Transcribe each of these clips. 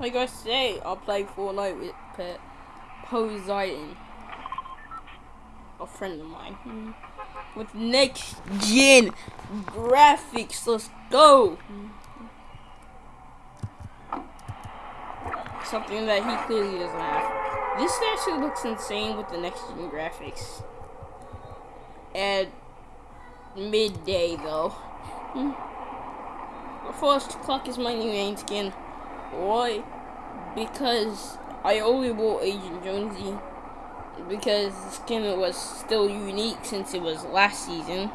Like I say, I'll play Fortnite with Poseidon, a friend of mine, with next gen graphics. Let's go. Something that he clearly doesn't have. This actually looks insane with the next gen graphics. At midday though. Hmm. First clock is my new main skin. Why? Because I only bought Agent Jonesy because the skin was still unique since it was last season.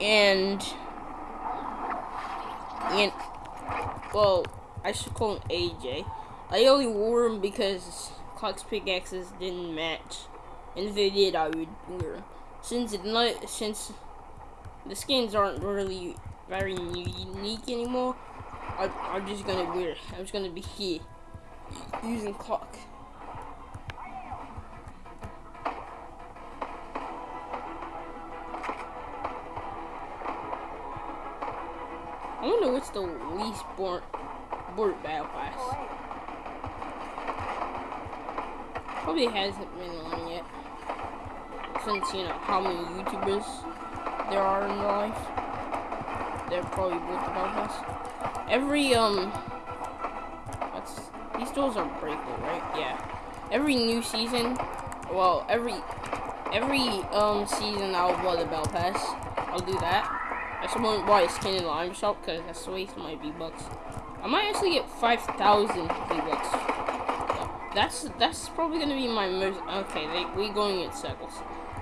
And and well, I should call him AJ. I only wore him because Clock's pickaxes didn't match. And if they did I would wear them. Since it not since the skins aren't really very unique anymore, I, I'm just gonna wear. I'm just gonna be here using clock. I wonder what's the least bored bored battle pass. Oh, Probably hasn't been on yet. Since you know how many YouTubers there are in life. They're probably both battle pass. Every, um, what's, these doors are breakable, right? Yeah. Every new season, well, every, every, um, season I'll buy the Bell Pass. I'll do that. I just won't buy a skin in the item shop because that's waste my V-Bucks. I might actually get 5,000 V-Bucks. That's, that's probably to be my most, okay, they, we going in circles.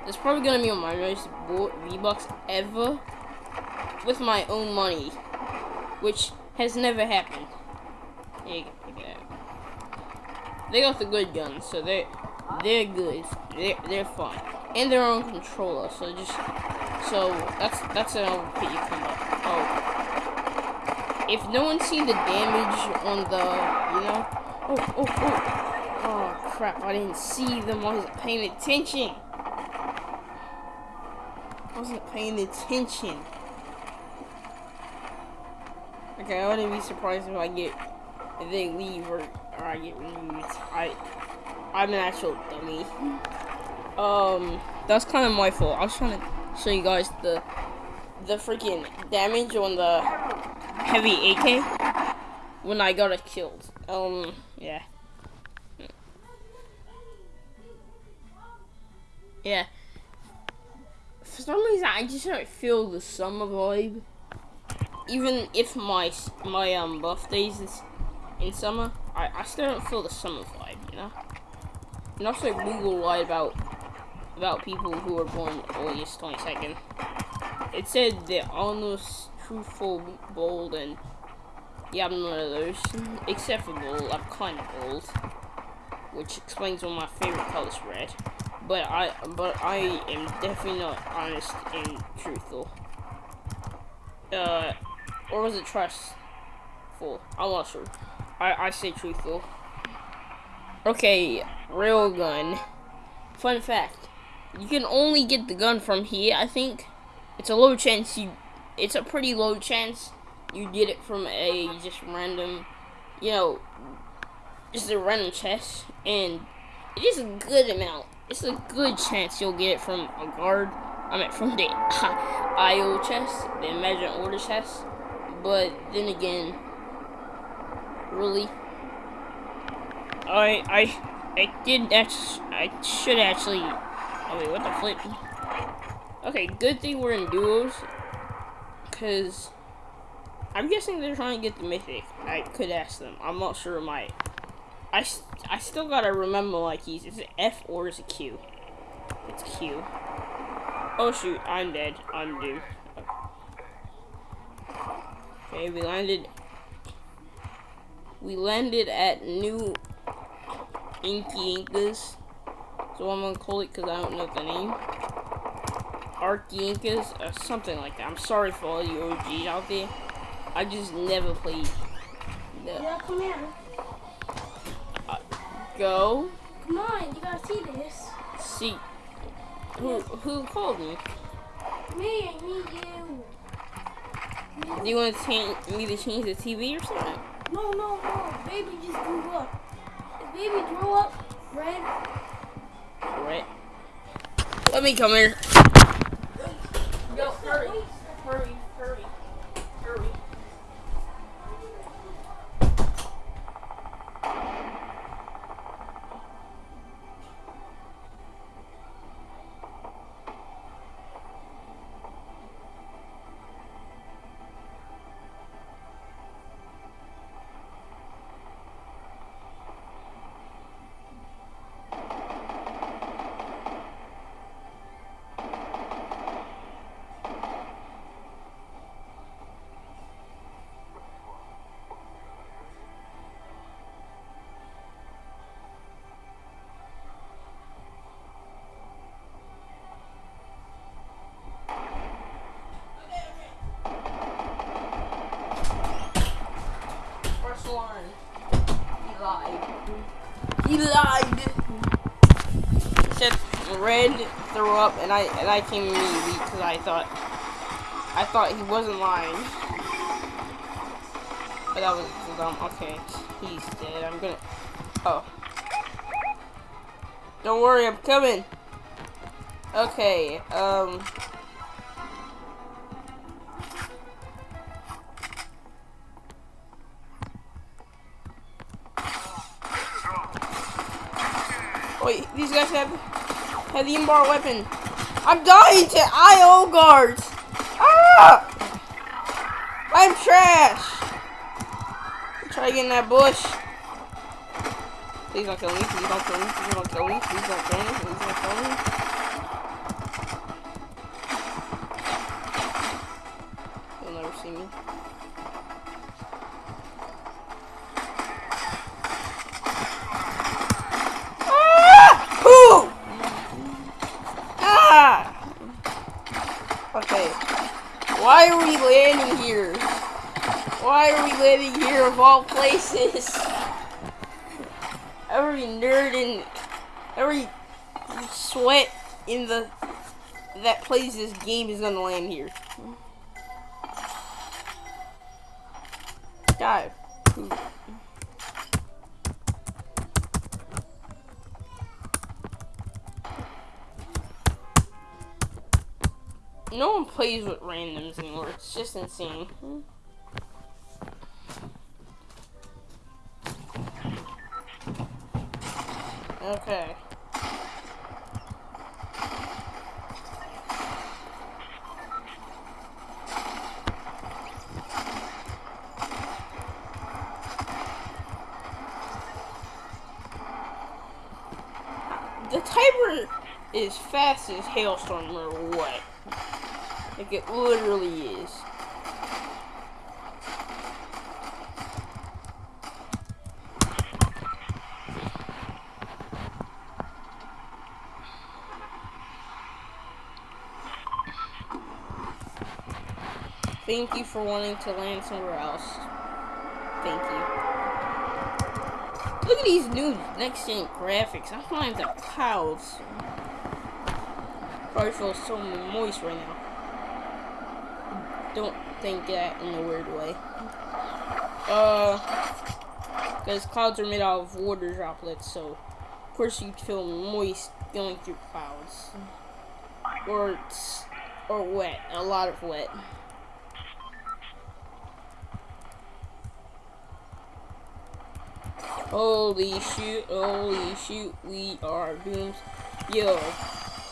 That's probably to be my most bought V-Bucks ever with my own money. Which has never happened. They got the good guns, so they they're good. They're they're fine, and their own controller. So just so that's that's an OP combo. Oh, if no one's seen the damage on the you know, oh oh oh, oh crap! I didn't see them. I wasn't paying attention. I wasn't paying attention. Okay, I wouldn't be surprised if I get if they leave or, or I get removed. I I'm an actual dummy. Um, that's kind of my fault. I was trying to show you guys the the freaking damage on the heavy AK when I got it killed. Um, yeah. Yeah. For some reason, I just don't feel the summer vibe even if my my um birthdays is in summer, I, I still don't feel the summer vibe, you know. And also Google lied about about people who were born August 22nd. It said they're almost truthful, bold, and yeah, I'm none of those. Except for bold, I'm kind of bold, which explains why my favorite color is red. But I, but I am definitely not honest and truthful. Uh, or was it trustful? I'm not sure. I, I say truthful. Okay, railgun. Fun fact. You can only get the gun from here, I think. It's a low chance you... It's a pretty low chance you get it from a just random, you know, just a random chest. And it is a good amount. It's a good chance you'll get it from a guard. I mean, from the IO chest, the Imagined Order chest. But then again, really, I I I did actually I should actually. Oh wait, what the flip? Okay, good thing we're in duos, cause I'm guessing they're trying to get the mythic. I could ask them. I'm not sure. My I I still gotta remember my keys. Is it F or is it Q? It's Q. Oh shoot, I'm dead. I'm doomed. Okay, we landed. We landed at New Inky Incas. So I'm gonna call it because I don't know the name. Arky Incas, or something like that. I'm sorry for all you OGs out there. I just never played. The, yeah, come here. Uh, go. Come on, you gotta see this. See. Who who called me? Me, I need you. Do you want to change, me to change the TV or something? No, no, no. Baby just grew up. If baby grew up red. Red. Let me come here. Yo, hurry, hurry. Said red threw up, and I and I came because I thought I thought he wasn't lying. But that was dumb. Okay, he's dead. I'm gonna. Oh. Don't worry, I'm coming. Okay. Um. Wait, these guys have the inbar weapon. I'm dying to IO guards. Ah! I'm trash. Try to get in that bush. Please don't kill me. Please don't kill me. Please don't kill me. Please don't kill me. Please don't kill me. You'll never see me. Ah! Who? Ah! Okay. Why are we landing here? Landing here of all places? Every nerd and every sweat in the that plays this game is gonna land here. Die. No one plays with randoms anymore. It's just insane. Okay. The timer is fast as hailstorm or what? Like it literally is. Thank you for wanting to land somewhere else. Thank you. Look at these new next gen graphics. I'm flying the clouds. Probably feel so moist right now. Don't think that in a weird way. Uh, because clouds are made out of water droplets, so of course you feel moist going through clouds, or or wet, a lot of wet. Holy shoot, holy shoot, we are doomed. Yo,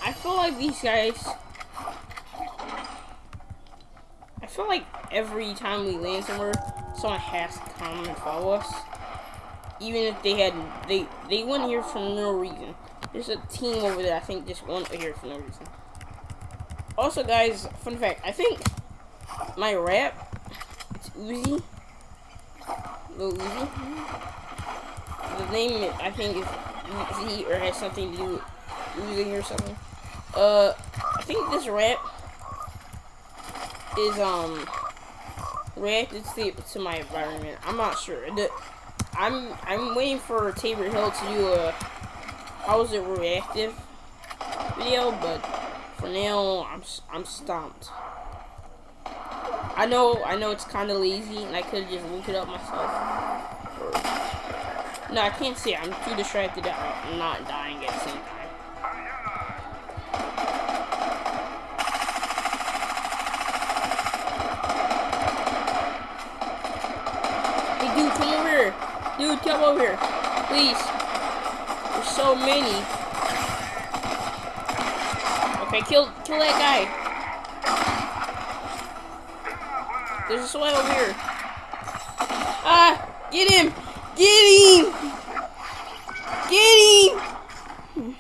I feel like these guys. I feel like every time we land somewhere, someone has to come and follow us. Even if they had, they they went here for no reason. There's a team over there. I think just went here for no reason. Also, guys, fun fact. I think my rap, it's Uzi. Lil Uzi the name I think is Z or has something to do with losing or something. Uh, I think this rap is um reacted to, to my environment. I'm not sure. I'm I'm waiting for Tabor Hill to do a how's it reactive video, but for now I'm I'm stumped. I know I know it's kind of lazy, and I could just looked it up myself. No, I can't see. I'm too distracted at not dying at the same time. Hey, dude, come over here. Dude, come over here. Please. There's so many. Okay, kill kill that guy. There's a sweat over here. Ah! Get him! Get him! Get him!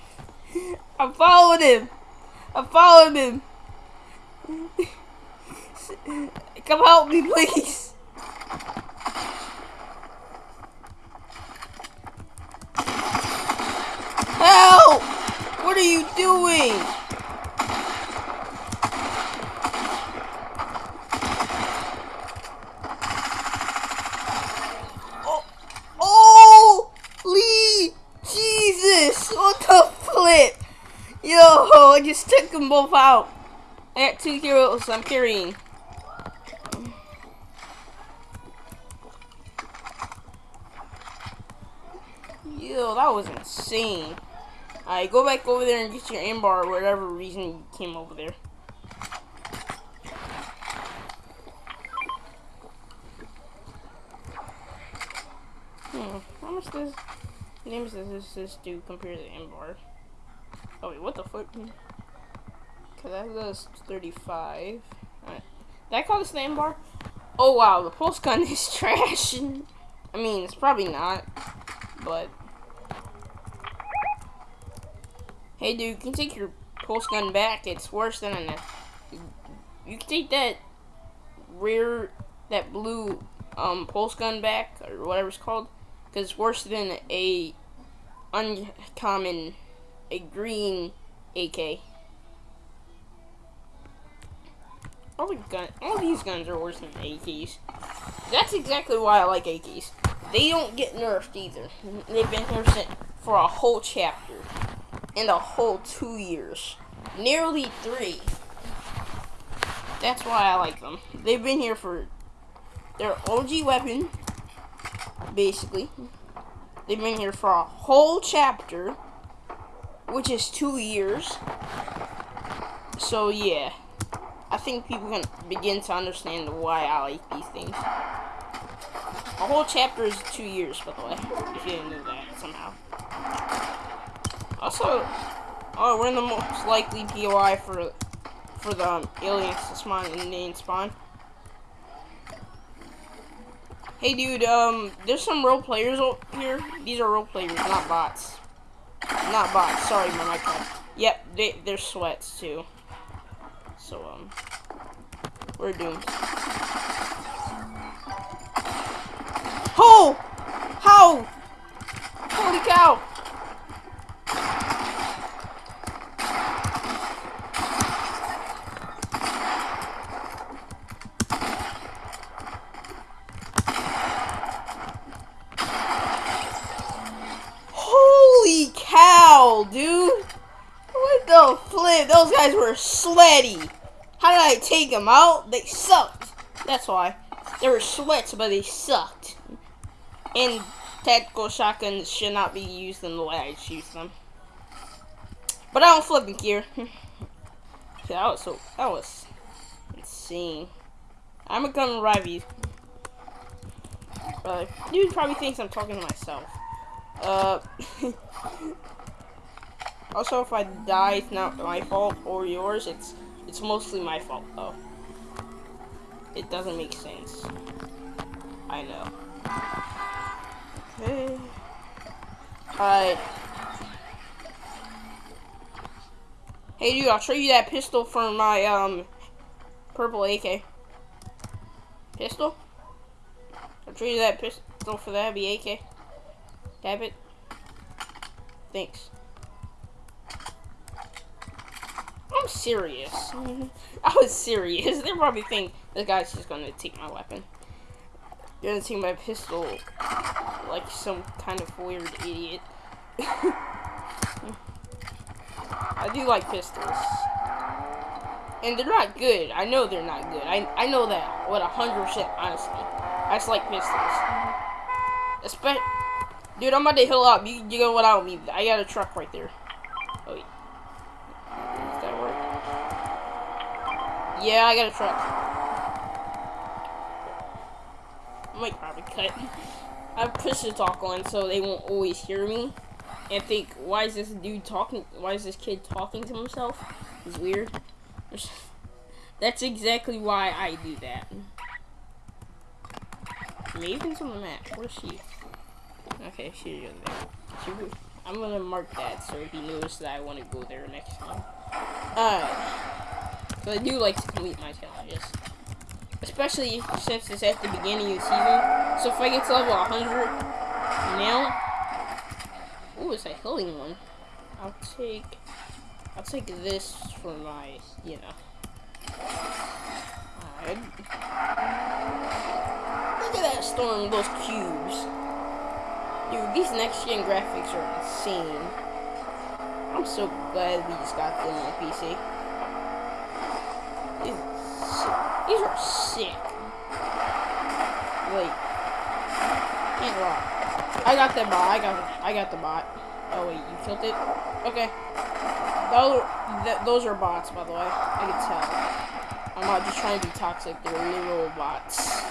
I followed him. I'm following him. Come help me, please. Help! What are you doing? Oh, oh, Lee, Jesus, what the flip? Yo, I just took them both out. I got two heroes I'm carrying. Yo, that was insane. Alright, go back over there and get your aim bar or whatever reason you came over there. Hmm, how much does names does this, this do compared to the aim bar? Oh wait, what the fuck? Cause that does 35. Alright. Did I call this aim bar? Oh wow, the pulse gun is trash. I mean, it's probably not, but Hey dude, you can take your pulse gun back. It's worse than a. You can take that rear, that blue um, pulse gun back, or whatever it's called, because it's worse than a uncommon, a green AK. All the gun, all these guns are worse than AKs. That's exactly why I like AKs. They don't get nerfed either. They've been here for a whole chapter in a whole two years. Nearly three. That's why I like them. They've been here for their OG weapon, basically. They've been here for a whole chapter, which is two years. So yeah, I think people can begin to understand why I like these things. A whole chapter is two years, by the way, if you didn't know that somehow. Also, oh, we're in the most likely POI for for the um, aliens to spawn in the main spawn. Hey, dude, um, there's some role players here. These are role players, not bots. Not bots. Sorry, my mic. Yep, they, they're sweats too. So, um, we're doomed. Oh! How? Holy cow! Holy cow, dude! What the flip? Those guys were sweaty. How did I take them out? They sucked. That's why. They were sweats, but they sucked. And tactical shotguns should not be used in the way I choose them. But I don't flipping care. that was so that was insane. I'm a gun revive you. Uh, dude probably thinks I'm talking to myself. Uh, also, if I die, it's not my fault or yours. It's it's mostly my fault, though. It doesn't make sense. I know. Okay. Alright. Hey, dude, I'll show you that pistol for my, um, purple AK. Pistol? I'll show you that pistol for that be AK. Tap it. Thanks. I'm serious. I was serious. They probably think this guy's just gonna take my weapon. Gonna take my pistol like some kind of weird idiot. I do like pistols. And they're not good. I know they're not good. I, I know that hundred percent honesty. I just like pistols. Espe- Dude, I'm about to heal up. You, you go without me. I got a truck right there. Oh, wait. Does that work? Yeah, I got a truck. I might probably cut. I push the talk on so they won't always hear me and think, why is this dude talking? Why is this kid talking to himself? It's weird. That's exactly why I do that. Maven's on the map. Where's she? Okay, she's in there. She, I'm gonna mark that so he knows that I want to go there next time. Uh, so I do like to complete my challenges. Especially since it's at the beginning of the season. So if I get to level 100 now, ooh, it's a healing one. I'll take, I'll take this for my, you know. Alright. Look at that storm, those cubes. Dude, these next gen graphics are insane. I'm so glad we just got them on PC. These, are sick. Wait. Can't lie. I got that bot. I got I got the bot. Oh wait, you killed it? Okay. Those, th those are bots, by the way. I can tell. I'm not just trying to be toxic. They're literal bots.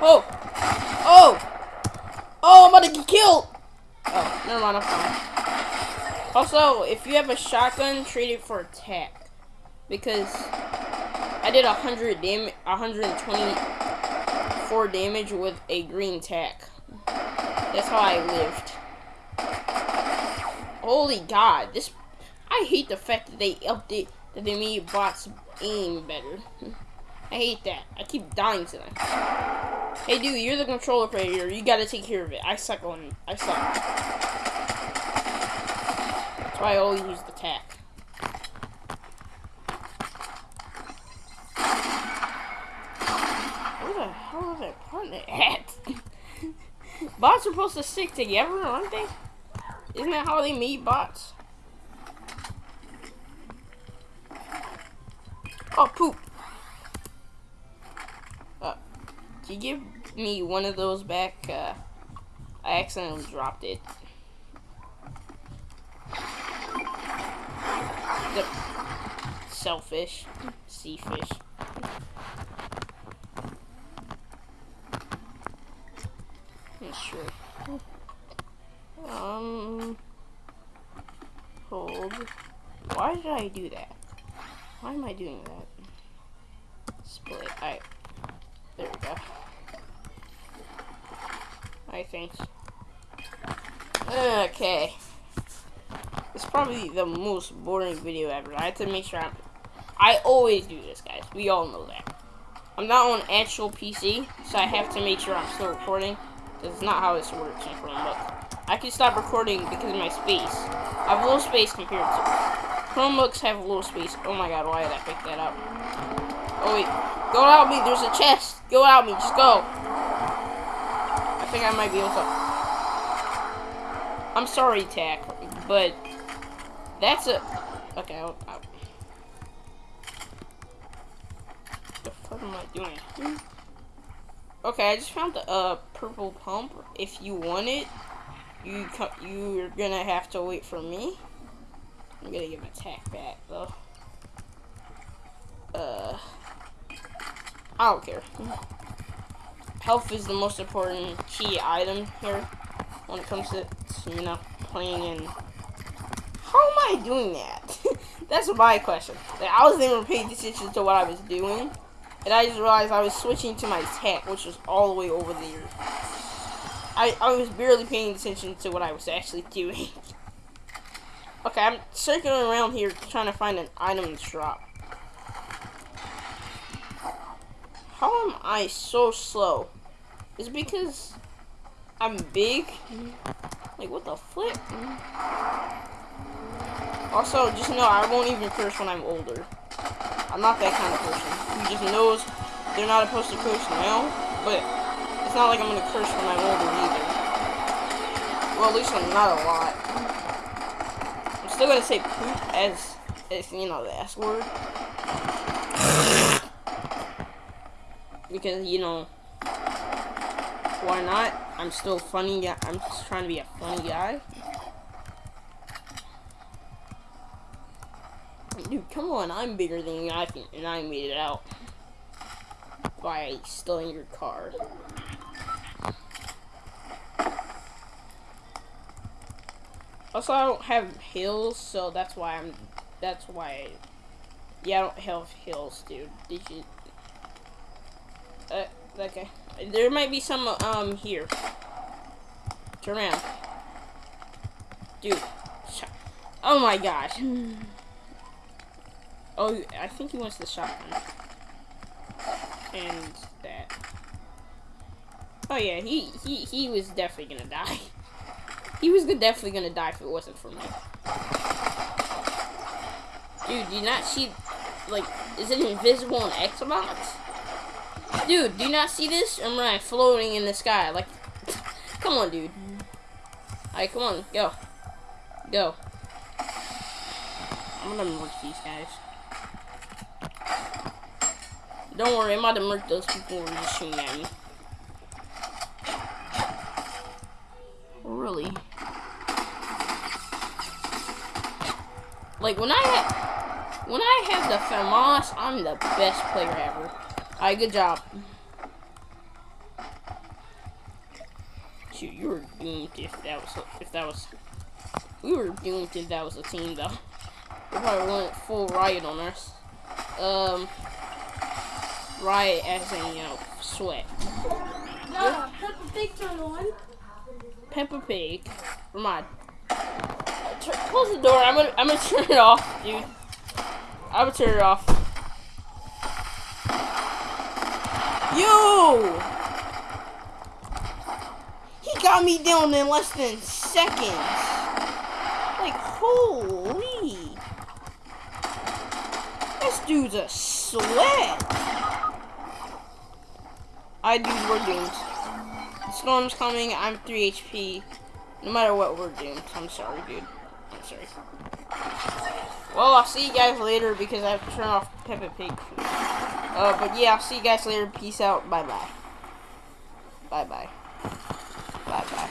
Oh! Oh! Oh, I'm about to get killed! Oh, never mind, I'm fine. Also, if you have a shotgun, trade it for attack. Because I did 100 damage, 124 damage with a green tack. That's how I lived. Holy god, this I hate the fact that they update that they made bots aim better. I hate that. I keep dying to them. Hey dude, you're the controller player. You gotta take care of it. I suck on I suck. That's why I always use the tack. Where the hell is that partner at? bots are supposed to stick together, aren't they? Isn't that how they meet bots? Oh, poop. Uh, can you give me one of those back? Uh, I accidentally dropped it. The selfish sea fish. Sure. Um, hold. Why did I do that? Why am I doing that? Split. I. There we go. I think. Okay. Probably the most boring video ever. I have to make sure I'm. I always do this, guys. We all know that. I'm not on actual PC, so I have to make sure I'm still recording. That's not how this works in Chromebook. I can stop recording because of my space. I have little space compared to Chromebooks have a little space. Oh my god, why did I pick that up? Oh wait, go out me. There's a chest. Go out me. Just go. I think I might be able to. I'm sorry, Tack, but that's a. Okay. I'll, I'll... The fuck am I doing? Okay, I just found a uh, purple pump. If you want it, you you're gonna have to wait for me. I'm gonna give attack back though. Uh, I don't care. Health is the most important key item here when it comes to you know playing in. I doing that? That's my question. I wasn't even paying attention to what I was doing. And I just realized I was switching to my attack, which was all the way over there. I, I was barely paying attention to what I was actually doing. okay, I'm circling around here trying to find an item to drop. How am I so slow? Is it because I'm big? Like, what the flip? Also, just know I won't even curse when I'm older. I'm not that kind of person who just knows they're not supposed to curse now, but it's not like I'm gonna curse when I'm older either. Well, at least I'm not a lot. I'm still gonna say poop as, as you know, the S word. because, you know, Why not? I'm still funny. I'm just trying to be a funny guy. Dude, come! I'm bigger than you, I think, and I made it out by stealing your car. Also, I don't have hills, so that's why I'm. That's why. Yeah, I don't have hills, dude. Did you? Uh, okay. There might be some um here. Turn around, dude. Oh my gosh. Oh, I think he wants the shotgun. And that. Oh yeah, he he he was definitely gonna die. He was definitely gonna die if it wasn't for me. Dude, do you not see, like, is it invisible on Xbox? Dude, do you not see this? I'm right, floating in the sky. Like, come on, dude. Alright, come on, go. Go. I'm gonna murk these guys. Don't worry, I'm about to those people who are just shooting at me. Really? Like when I ha- when I have the FAMAS, I'm the best player ever. Alright, good job. Shoot, you were doomed if that was if that was we were doomed if that was a team though. We probably went full riot on us. Um, riot as in you know sweat. No, put the picture on. Peppa Pig. Remind. Tur- Close the door. I'm gonna I'm gonna turn it off, dude. I'm gonna turn it off. Yo! He got me down in less than seconds. Like holy! This dude's a sweat. I dude, we're doomed. Storm's coming. I'm 3 HP. No matter what, we're doomed. I'm sorry, dude. I'm sorry. Well, I'll see you guys later because I have to turn off Peppa Pig. Uh, but yeah, I'll see you guys later. Peace out. Bye bye. Bye bye. Bye bye.